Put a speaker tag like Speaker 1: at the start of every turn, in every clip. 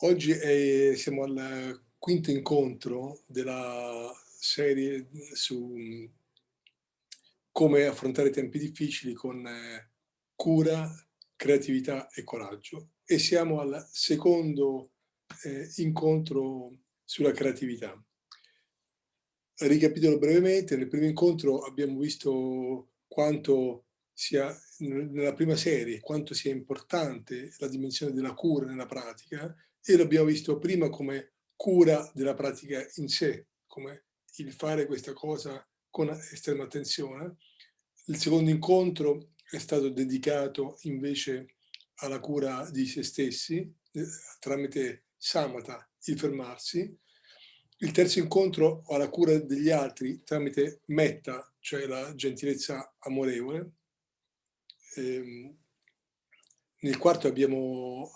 Speaker 1: Oggi è, siamo al quinto incontro della serie su come affrontare tempi difficili con cura, creatività e coraggio. E siamo al secondo eh, incontro sulla creatività. Ricapitolo brevemente, nel primo incontro abbiamo visto quanto sia, nella prima serie, quanto sia importante la dimensione della cura nella pratica e l'abbiamo visto prima come cura della pratica in sé, come il fare questa cosa con estrema attenzione. Il secondo incontro è stato dedicato invece alla cura di se stessi, eh, tramite samatha, il fermarsi. Il terzo incontro alla cura degli altri tramite metta, cioè la gentilezza amorevole. Ehm, nel quarto abbiamo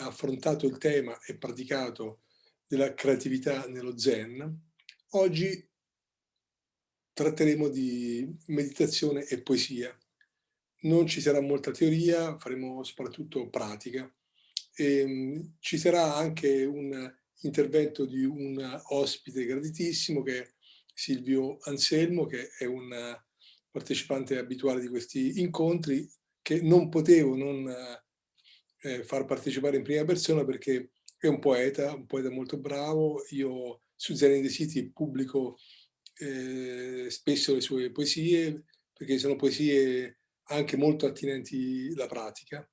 Speaker 1: affrontato il tema e praticato della creatività nello Zen. Oggi tratteremo di meditazione e poesia. Non ci sarà molta teoria, faremo soprattutto pratica. E ehm, ci sarà anche un intervento di un ospite graditissimo che è Silvio Anselmo, che è un partecipante abituale di questi incontri, che non potevo non eh, far partecipare in prima persona perché è un poeta, un poeta molto bravo. Io su in the City pubblico eh, spesso le sue poesie, perché sono poesie anche molto attinenti alla pratica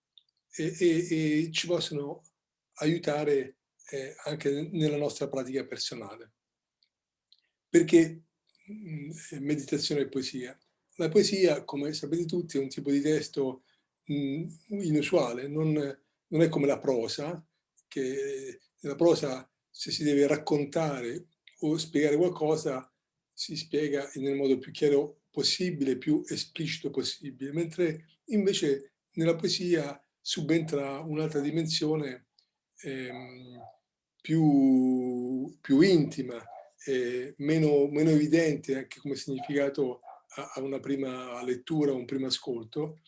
Speaker 1: e, e, e ci possono aiutare eh, anche nella nostra pratica personale. Perché mh, mm, meditazione e poesia? La poesia, come sapete tutti, è un tipo di testo mh, inusuale, non, non, è come la prosa, che la prosa se si deve raccontare o spiegare qualcosa si spiega nel modo più chiaro possibile, più esplicito possibile, mentre invece nella poesia subentra un'altra dimensione ehm, più, più, intima, eh, meno, meno evidente anche come significato a, una prima lettura, un primo ascolto.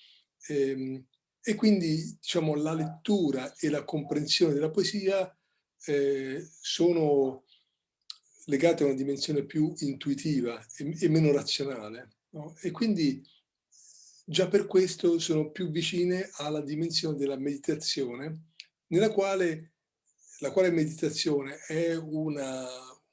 Speaker 1: E, ehm, e quindi diciamo, la lettura e la comprensione della poesia eh, sono legate a una dimensione più intuitiva e, e meno razionale. No? E quindi già per questo sono più vicine alla dimensione della meditazione, nella quale la quale meditazione è una,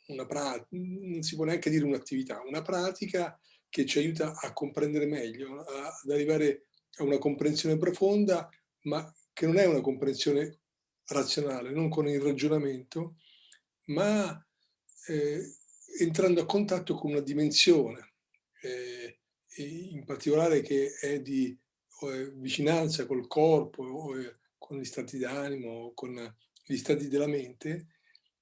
Speaker 1: una pratica, non si può neanche dire un'attività, una pratica che ci aiuta a comprendere meglio, ad arrivare a una comprensione profonda, ma che non è una comprensione razionale, non con il ragionamento, ma eh, entrando a contatto con una dimensione, eh, in particolare che è di eh, vicinanza col corpo, con gli stati d'animo, con gli stati della mente,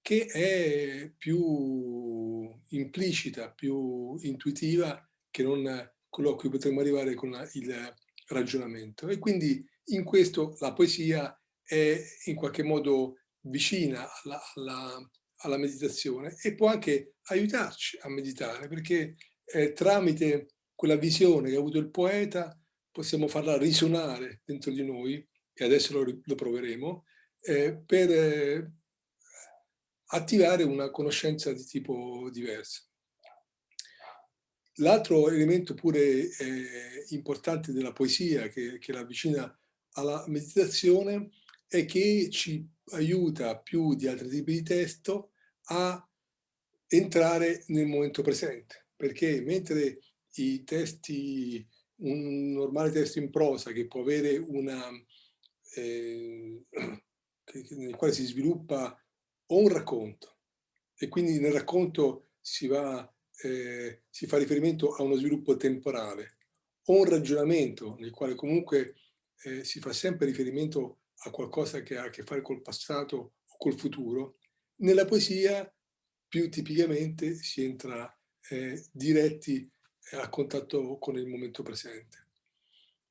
Speaker 1: che è più implicita, più intuitiva che non quello a cui potremmo arrivare con il ragionamento. E quindi in questo la poesia è in qualche modo vicina alla, alla, alla meditazione e può anche aiutarci a meditare perché eh, tramite quella visione che ha avuto il poeta possiamo farla risuonare dentro di noi e adesso lo, lo proveremo eh, per eh, attivare una conoscenza di tipo diverso. L'altro elemento pure eh, importante della poesia che, che la avvicina alla meditazione è che ci aiuta più di altri tipi di testo a entrare nel momento presente, perché mentre i testi, un normale testo in prosa che può avere una, eh, nel quale si sviluppa o un racconto e quindi nel racconto si va eh, si fa riferimento a uno sviluppo temporale o un ragionamento nel quale comunque eh, si fa sempre riferimento a qualcosa che ha a che fare col passato o col futuro, nella poesia più tipicamente si entra eh, diretti eh, a contatto con il momento presente.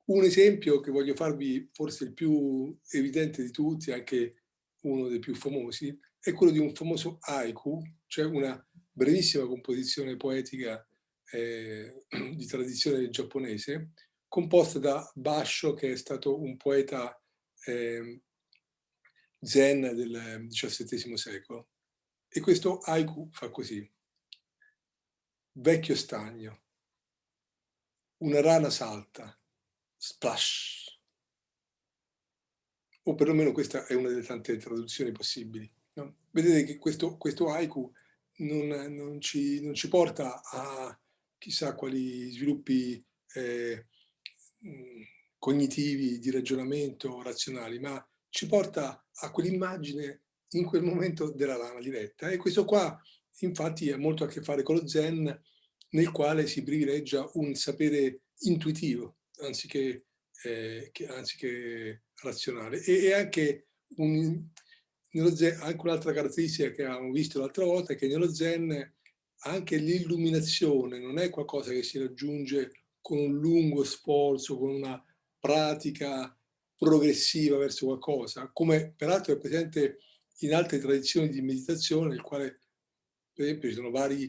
Speaker 1: Un esempio che voglio farvi, forse il più evidente di tutti, anche uno dei più famosi, è quello di un famoso haiku, cioè una brevissima composizione poetica eh, di tradizione giapponese, composta da Basho, che è stato un poeta eh, zen del XVII secolo. E questo haiku fa così. Vecchio stagno. Una rana salta. Splash. O perlomeno questa è una delle tante traduzioni possibili. No? Vedete che questo, questo haiku non, non, ci, non, ci, porta a chissà quali sviluppi eh, cognitivi, di ragionamento, razionali, ma ci porta a quell'immagine in quel momento della lama diretta. E questo qua infatti ha molto a che fare con lo zen, nel quale si privilegia un sapere intuitivo, anziché, eh, che, anziché razionale. E, e anche, un, anche un'altra caratteristica che avevamo visto l'altra volta è che nello zen anche l'illuminazione non è qualcosa che si raggiunge con un lungo sforzo, con una pratica progressiva verso qualcosa, come peraltro è presente in altre tradizioni di meditazione, nel quale per esempio ci sono vari,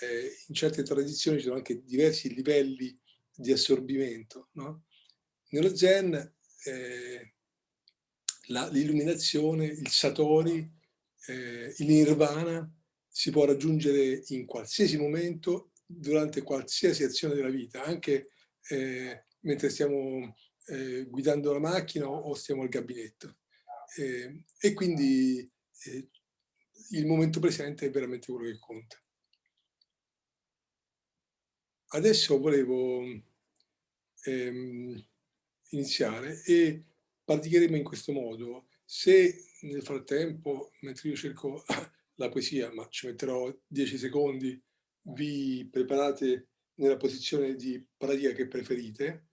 Speaker 1: eh, in certe tradizioni ci sono anche diversi livelli di assorbimento. No? Nello Zen eh, l'illuminazione, il Satori, eh, il Nirvana si può raggiungere in qualsiasi momento, durante qualsiasi azione della vita, anche eh, mentre stiamo eh, guidando la macchina o, stiamo al gabinetto. Eh, e quindi eh, il momento presente è veramente quello che conta. Adesso volevo ehm, iniziare e praticheremo in questo modo. Se nel frattempo, mentre io cerco la poesia, ma ci metterò 10 secondi, vi preparate nella posizione di pratica che preferite,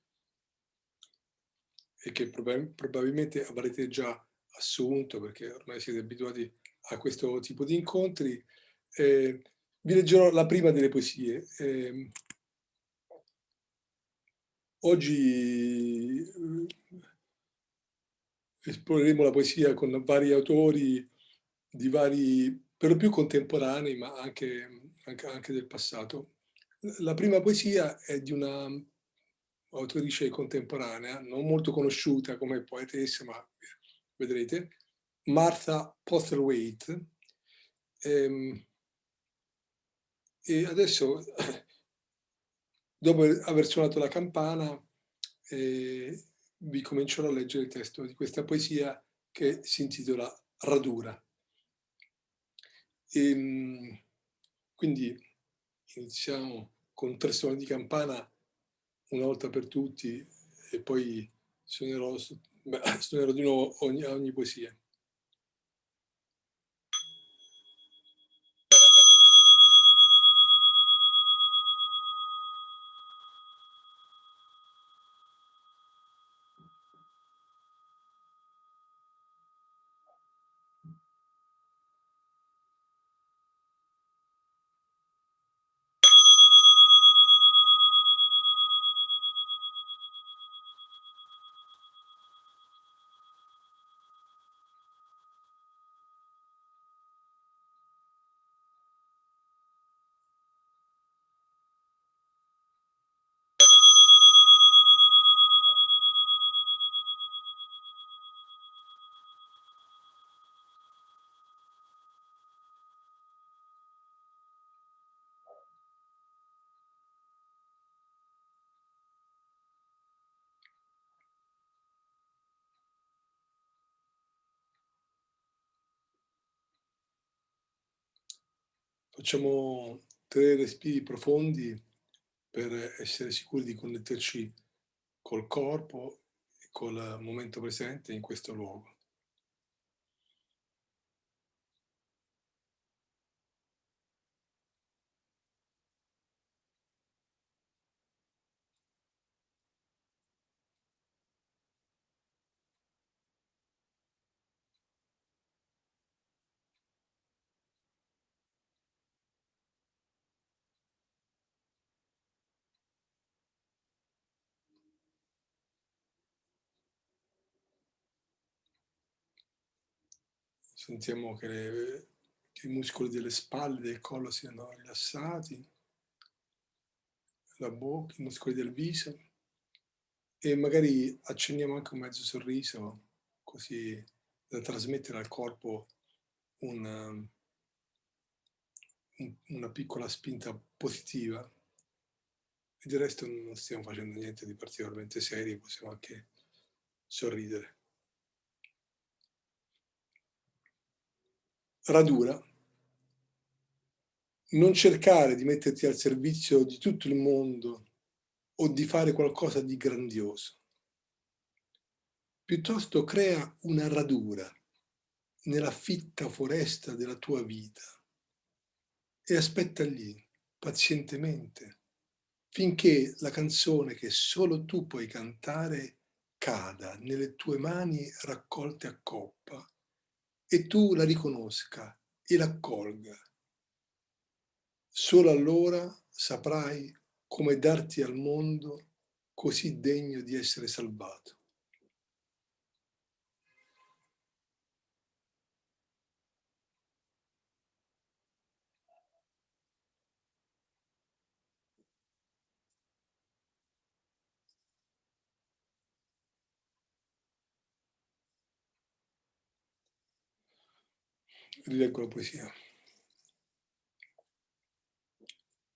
Speaker 1: e che prob probabilmente avrete già assunto perché ormai siete abituati a questo tipo di incontri. Eh, vi leggerò la prima delle poesie. Eh, oggi esploreremo la poesia con vari autori di vari, per lo più contemporanei, ma anche, anche, anche del passato. La prima poesia è di una autrice contemporanea, non molto conosciuta come poetessa, ma vedrete, Martha Postlethwaite. Ehm, e adesso, dopo aver suonato la campana, eh, vi comincerò a leggere il testo di questa poesia che si intitola Radura. E, ehm, quindi iniziamo con tre suoni di campana una volta per tutti e poi suonerò, suonerò di nuovo ogni, ogni poesia. Facciamo tre respiri profondi per essere sicuri di connetterci col corpo e col momento presente in questo luogo. Sentiamo che, le, che i muscoli delle spalle, del collo siano rilassati, la bocca, i muscoli del viso e magari accendiamo anche un mezzo sorriso, così da trasmettere al corpo un una piccola spinta positiva e del resto non stiamo facendo niente di particolarmente serio, possiamo anche sorridere. Radura. Non cercare di metterti al servizio di tutto il mondo o di fare qualcosa di grandioso. Piuttosto crea una radura nella fitta foresta della tua vita e aspetta lì, pazientemente, finché la canzone che solo tu puoi cantare cada nelle tue mani raccolte a coppa e tu la riconosca e l'accolga. Solo allora saprai come darti al mondo così degno di essere salvato. Rileggo la poesia.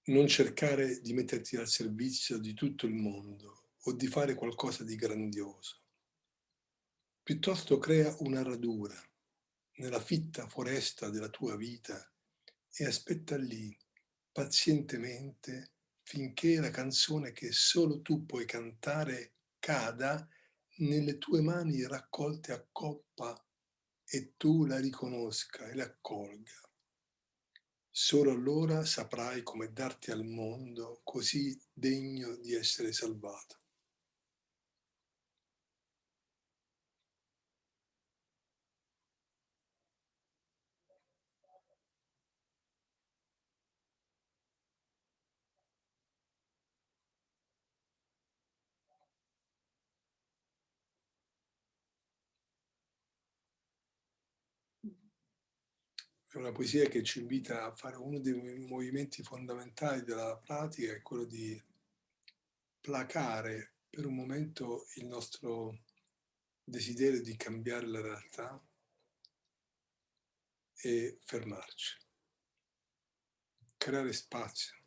Speaker 1: Non cercare di metterti al servizio di tutto il mondo o di fare qualcosa di grandioso. Piuttosto crea una radura nella fitta foresta della tua vita e aspetta lì, pazientemente, finché la canzone che solo tu puoi cantare cada nelle tue mani raccolte a coppa e tu la riconosca e l'accolga. Solo allora saprai come darti al mondo così degno di essere salvato. Una poesia che ci invita a fare uno dei movimenti fondamentali della pratica, è quello di placare per un momento il nostro desiderio di cambiare la realtà e fermarci, creare spazio.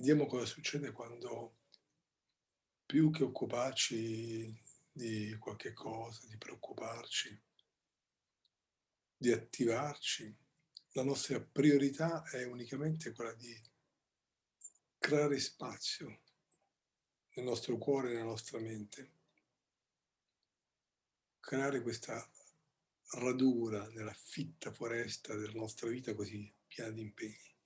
Speaker 1: Vediamo cosa succede quando più che occuparci di qualche cosa, di preoccuparci, di attivarci, la nostra priorità è unicamente quella di creare spazio nel nostro cuore e nella nostra mente, creare questa radura nella fitta foresta della nostra vita così piena di impegni.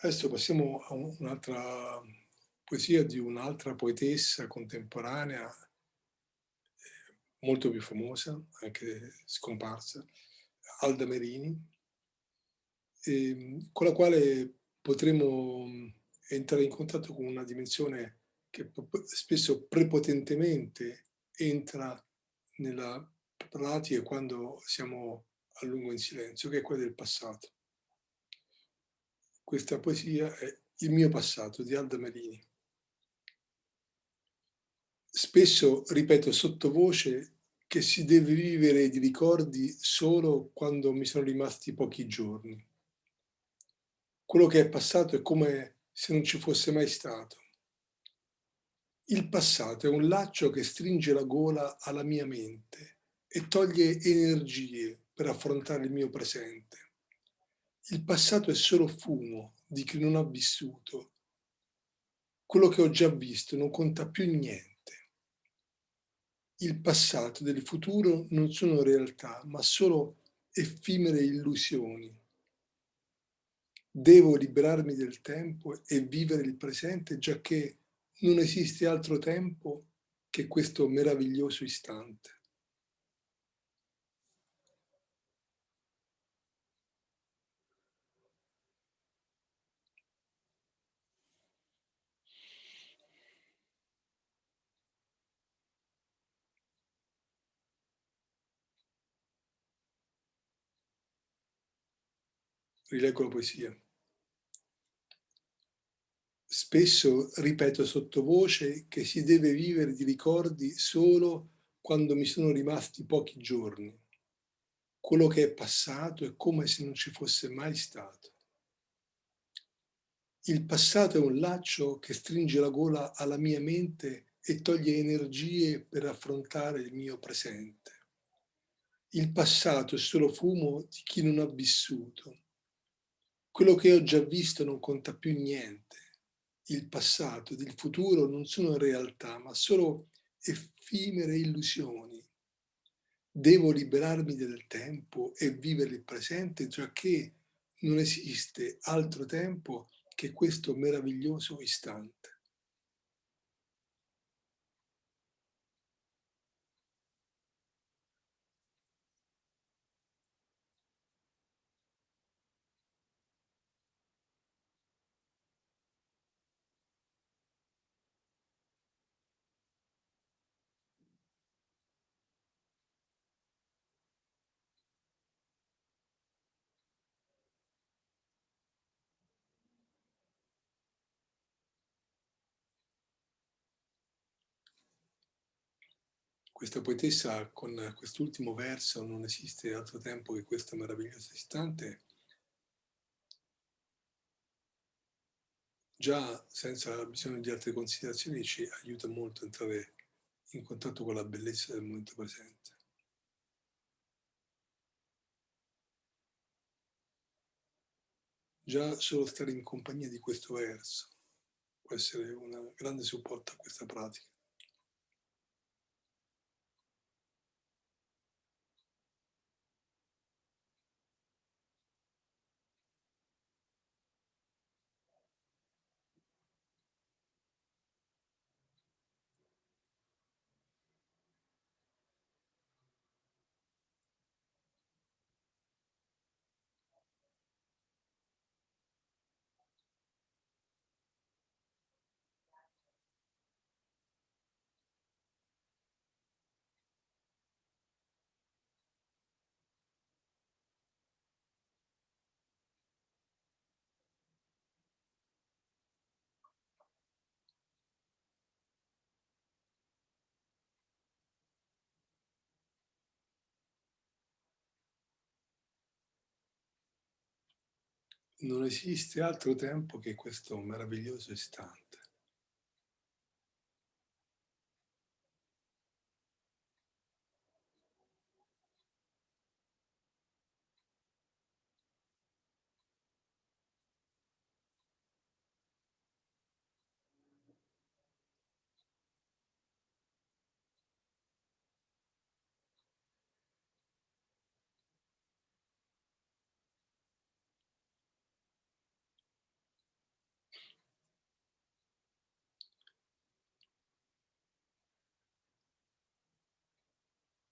Speaker 1: Adesso passiamo a un'altra poesia di un'altra poetessa contemporanea, eh, molto più famosa, anche scomparsa, Alda Merini, ehm, con la quale potremo entrare in contatto con una dimensione che spesso prepotentemente entra nella pratica quando siamo a lungo in silenzio, che è quella del passato. Questa poesia è Il mio passato di Alda Merini. Spesso ripeto sottovoce che si deve vivere di ricordi solo quando mi sono rimasti pochi giorni. Quello che è passato è come se non ci fosse mai stato. Il passato è un laccio che stringe la gola alla mia mente e toglie energie per affrontare il mio presente. Il passato è solo fumo di chi non ha vissuto. Quello che ho già visto non conta più niente. Il passato il futuro non sono realtà, ma solo effimere illusioni. Devo liberarmi del tempo e vivere il presente, già che non esiste altro tempo che questo meraviglioso istante. Rileggo la poesia. Spesso ripeto sottovoce che si deve vivere di ricordi solo quando mi sono rimasti pochi giorni. Quello che è passato è come se non ci fosse mai stato. Il passato è un laccio che stringe la gola alla mia mente e toglie energie per affrontare il mio presente. Il passato è solo fumo di chi non ha vissuto quello che ho già visto non conta più niente. Il passato ed il futuro non sono realtà, ma solo effimere illusioni. Devo liberarmi del tempo e vivere il presente, giacché non esiste altro tempo che questo meraviglioso istante. Questa poetessa con quest'ultimo verso, non esiste altro tempo che questo meraviglioso istante, già senza bisogno di altre considerazioni ci aiuta molto a entrare in contatto con la bellezza del momento presente. Già solo stare in compagnia di questo verso può essere un grande supporto a questa pratica. Non esiste altro tempo che questo meraviglioso istante.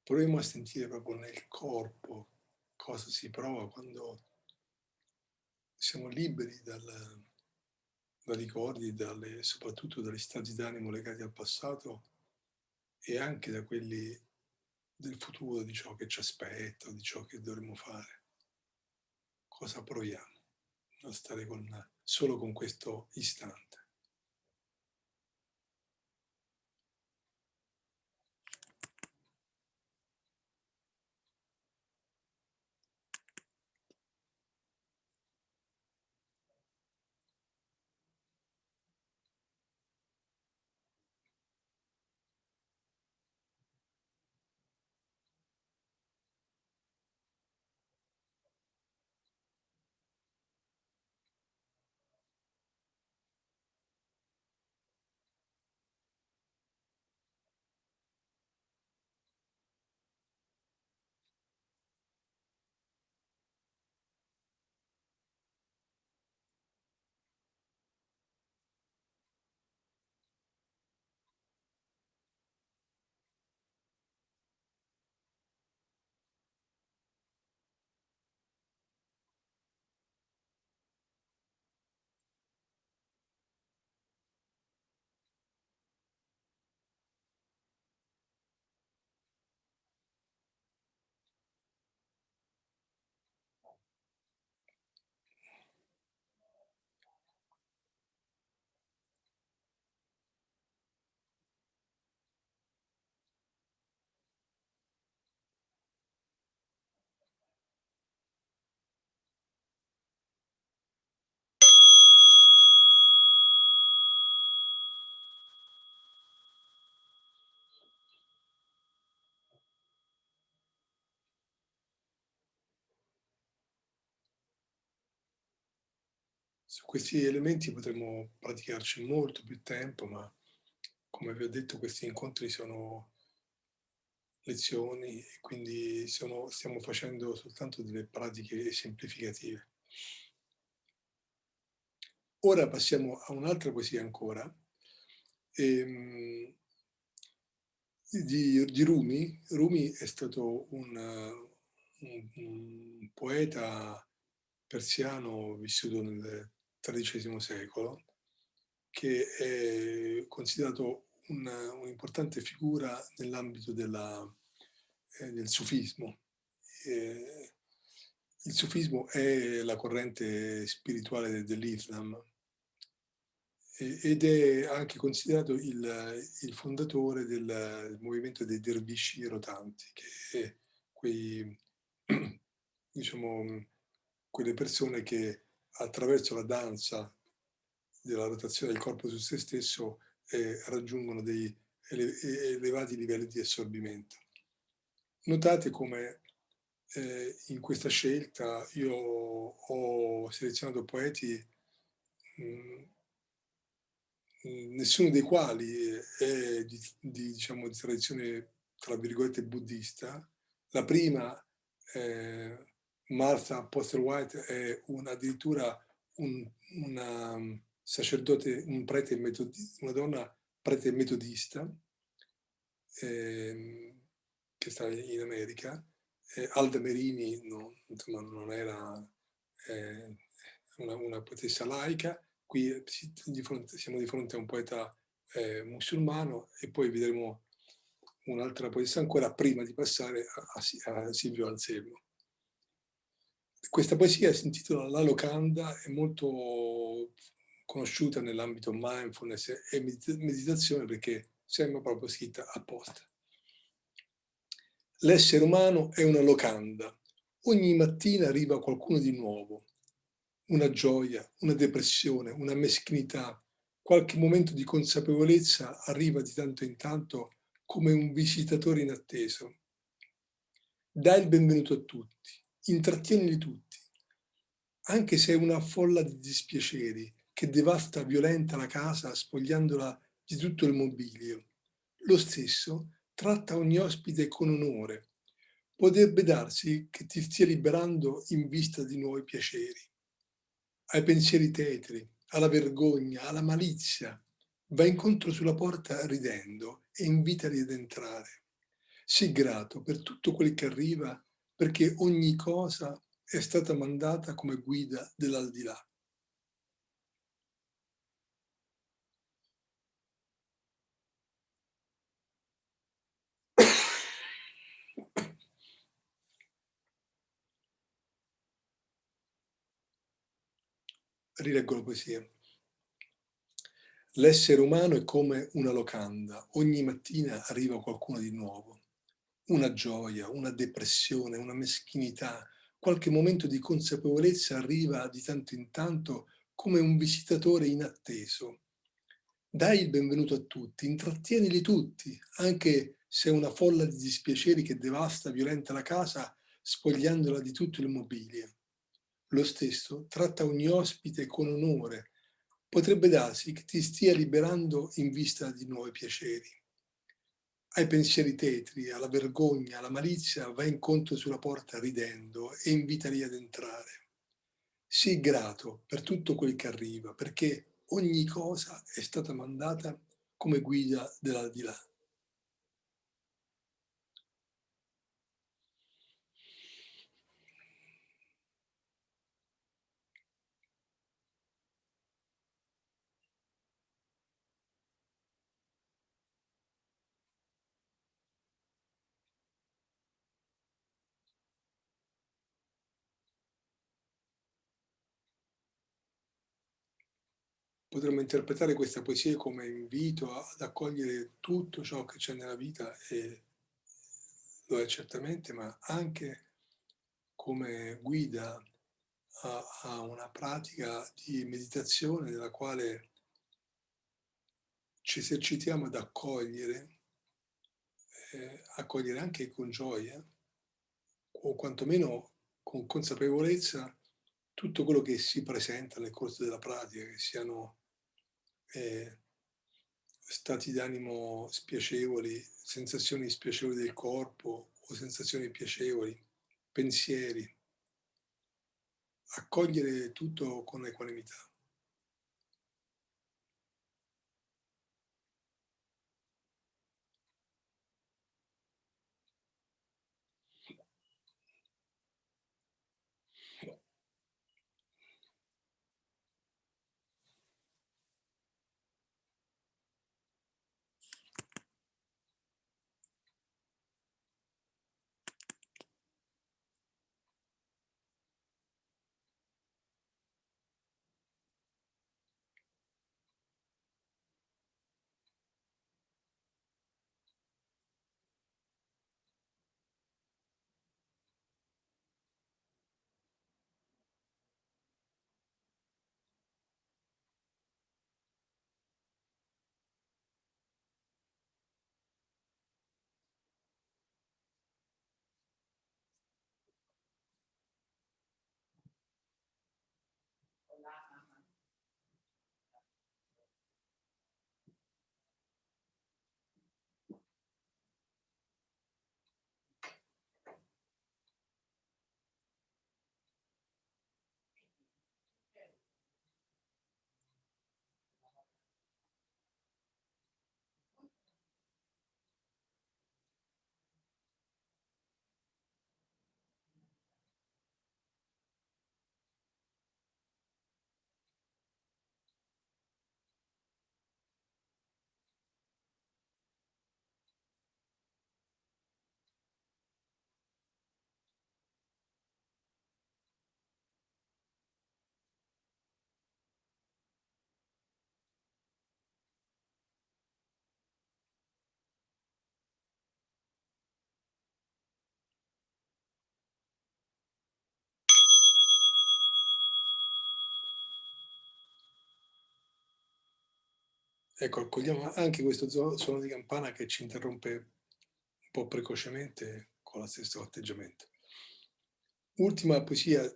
Speaker 1: Proviamo a sentire proprio nel corpo cosa si prova quando siamo liberi dal, da ricordi, dalle, soprattutto dagli stati d'animo legati al passato e anche da quelli del futuro, di ciò che ci aspetta, di ciò che dovremmo fare. Cosa proviamo a stare con, solo con questo istante? Su questi elementi potremmo praticarci molto più tempo, ma come vi ho detto questi incontri sono lezioni e quindi sono, stiamo facendo soltanto delle pratiche semplificative. Ora passiamo a un'altra poesia ancora, ehm, di, di, Rumi. Rumi è stato un, un, un poeta persiano vissuto nel XIII secolo, che è considerato un'importante figura nell'ambito eh, del sufismo. Eh, il sufismo è la corrente spirituale dell'Islam ed è anche considerato il, il fondatore del movimento dei dervisci rotanti, che è quei, diciamo, quelle persone che attraverso la danza della rotazione del corpo su se stesso eh, raggiungono dei ele elevati livelli di assorbimento. Notate come eh, in questa scelta io ho selezionato poeti mh, mm, mm, nessuno dei quali è di, di, diciamo, di tradizione tra virgolette buddista. La prima eh, Martha Postel White è un, addirittura un, una um, sacerdote, un prete metodista, una donna prete metodista eh, che sta in America. Eh, Alda Merini no, insomma, non era eh, una, una, poetessa laica, qui di fronte, siamo di fronte a un poeta eh, musulmano e poi vedremo un'altra poetessa ancora prima di passare a, a Silvio Anselmo. Questa poesia si intitola La locanda, è molto conosciuta nell'ambito mindfulness e meditazione perché sembra proprio scritta apposta. L'essere umano è una locanda. Ogni mattina arriva qualcuno di nuovo. Una gioia, una depressione, una meschinità, qualche momento di consapevolezza arriva di tanto in tanto come un visitatore inatteso. Dai il benvenuto a tutti intrattienili tutti, anche se è una folla di dispiaceri che devasta violenta la casa spogliandola di tutto il mobilio. Lo stesso tratta ogni ospite con onore. Potrebbe darsi che ti stia liberando in vista di nuovi piaceri. Ai pensieri tetri, alla vergogna, alla malizia, va incontro sulla porta ridendo e invitali ad entrare. Sii grato per tutto quel che arriva, perché ogni cosa è stata mandata come guida dell'aldilà. Rileggo la poesia. L'essere umano è come una locanda, ogni mattina arriva qualcuno di nuovo. Una gioia, una depressione, una meschinità, qualche momento di consapevolezza arriva di tanto in tanto come un visitatore inatteso. Dai il benvenuto a tutti, intrattienili tutti, anche se è una folla di dispiaceri che devasta, violenta la casa, spogliandola di tutto il mobilio. Lo stesso tratta ogni ospite con onore, potrebbe darsi che ti stia liberando in vista di nuovi piaceri. Ai pensieri tetri, alla vergogna, alla malizia, vai incontro sulla porta ridendo e invitali ad entrare. Sii grato per tutto quel che arriva, perché ogni cosa è stata mandata come guida dell'aldilà. Potremmo interpretare questa poesia come invito ad accogliere tutto ciò che c'è nella vita e lo è certamente, ma anche come guida a, a una pratica di meditazione nella quale ci esercitiamo ad accogliere, eh, accogliere anche con gioia, o quantomeno con consapevolezza, tutto quello che si presenta nel corso della pratica, che siano eh, stati d'animo spiacevoli, sensazioni spiacevoli del corpo o sensazioni piacevoli, pensieri. Accogliere tutto con equanimità. Ecco, accogliamo anche questo suono di campana che ci interrompe un po' precocemente con lo stesso atteggiamento. Ultima poesia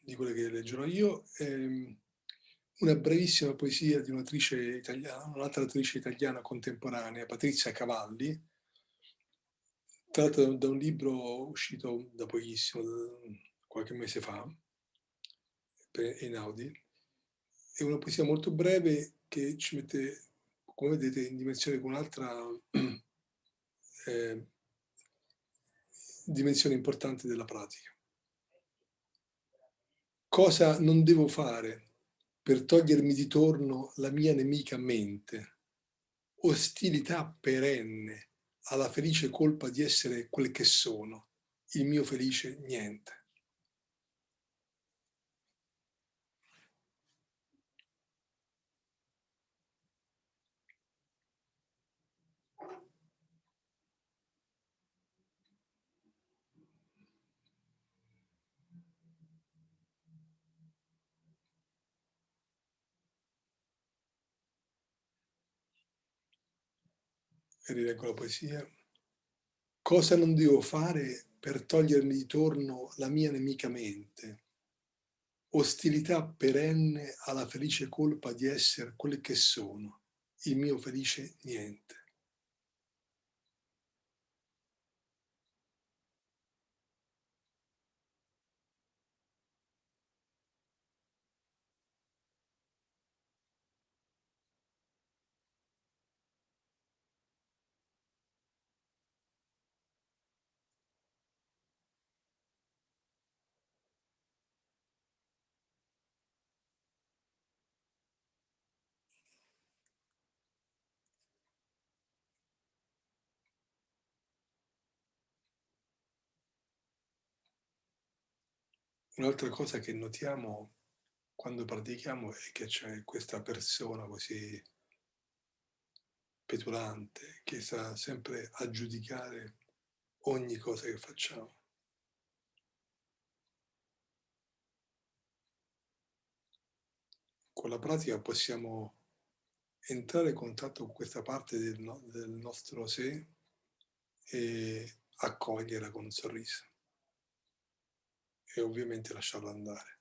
Speaker 1: di quelle che leggerò io, ehm, una brevissima poesia di un'attrice italiana, un'altra attrice italiana contemporanea, Patrizia Cavalli, tratta da un libro uscito da pochissimo, qualche mese fa, in Audi. È una poesia molto breve che ci mette come vedete in dimensione con un'altra eh, dimensione importante della pratica. Cosa non devo fare per togliermi di torno la mia nemica mente? Ostilità perenne alla felice colpa di essere quel che sono, il mio felice niente. E rileggo la poesia. Cosa non devo fare per togliermi di torno la mia nemica mente? Ostilità perenne alla felice colpa di essere quel che sono, il mio felice niente. Un'altra cosa che notiamo quando pratichiamo è che c'è questa persona così petulante che sta sempre a giudicare ogni cosa che facciamo. Con la pratica possiamo entrare in contatto con questa parte del, no, del nostro sé e accoglierla con un sorriso e ovviamente lasciarlo andare.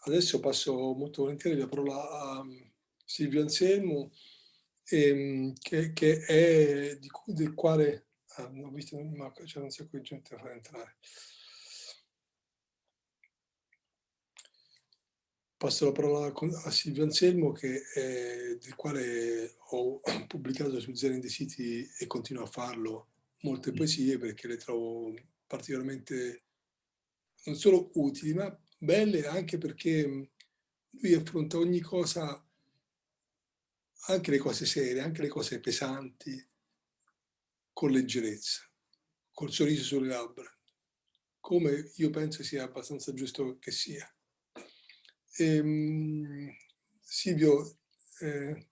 Speaker 1: Adesso passo molto volentieri la parola a Silvio Anselmo, ehm, che, che, è di, del quale ah, ho visto ma c'è un sacco di gente da far entrare. Passo la parola a Silvio Anselmo, che è, del quale ho pubblicato su Zen City e continuo a farlo molte poesie perché le trovo particolarmente non solo utili, ma belle anche perché lui affronta ogni cosa, anche le cose serie, anche le cose pesanti, con leggerezza, col sorriso sulle labbra, come io penso sia abbastanza giusto che sia. Ehm, Silvio, eh,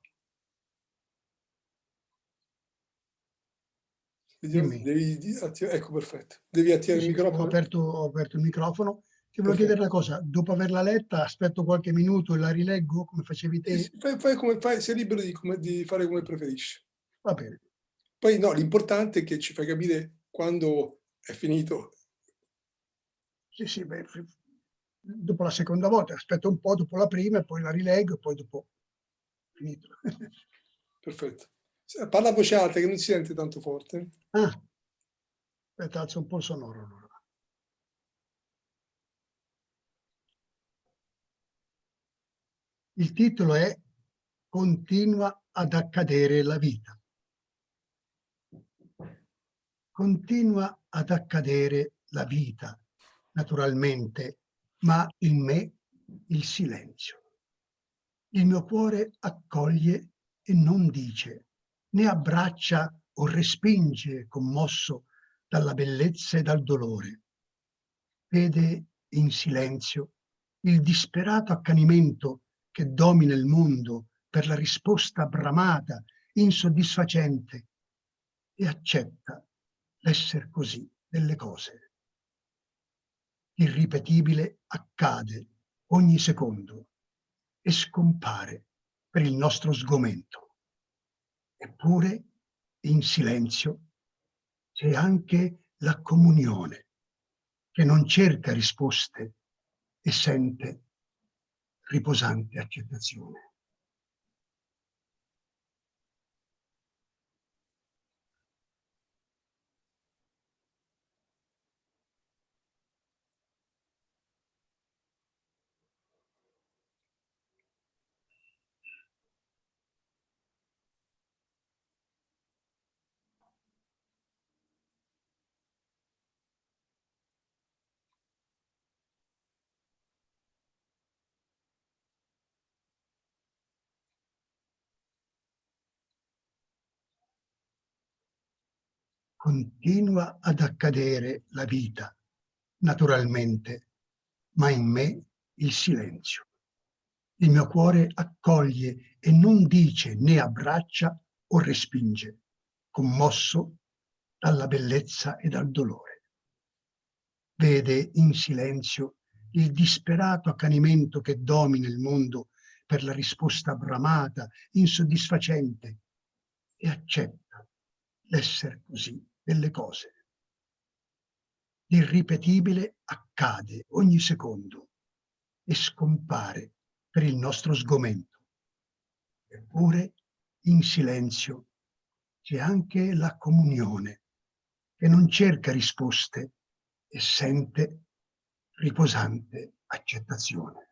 Speaker 1: devi, ecco perfetto, devi attivare sì, il microfono.
Speaker 2: Ho aperto, ho aperto il microfono. Ti volevo chiedere una cosa, dopo averla letta aspetto qualche minuto e la rileggo come facevi te?
Speaker 1: Fai, fai come fai, sei libero di, come, di fare come preferisci.
Speaker 2: Va bene.
Speaker 1: Poi no, l'importante è che ci fai capire quando è finito.
Speaker 2: Sì, sì, beh, dopo la seconda volta, aspetto un po' dopo la prima e poi la rileggo e poi dopo finito.
Speaker 1: Perfetto. Parla a voce alta che non si sente tanto forte.
Speaker 2: Ah, aspetta, alzo un po' il sonoro allora. Il titolo è Continua ad accadere la vita. Continua ad accadere la vita, naturalmente, ma in me il silenzio. Il mio cuore accoglie e non dice, né abbraccia o respinge commosso dalla bellezza e dal dolore. Vede in silenzio il disperato accanimento che domina il mondo per la risposta bramata, insoddisfacente, e accetta l'essere così delle cose. Irripetibile accade ogni secondo e scompare per il nostro sgomento. Eppure, in silenzio, c'è anche la comunione, che non cerca risposte e sente riposante accettazione. Continua ad accadere la vita, naturalmente, ma in me il silenzio. Il mio cuore accoglie e non dice né abbraccia o respinge, commosso dalla bellezza e dal dolore. Vede in silenzio il disperato accanimento che domina il mondo per la risposta bramata, insoddisfacente, e accetta l'essere così delle cose. L'irripetibile accade ogni secondo e scompare per il nostro sgomento. Eppure, in silenzio, c'è anche la comunione che non cerca risposte e sente riposante accettazione.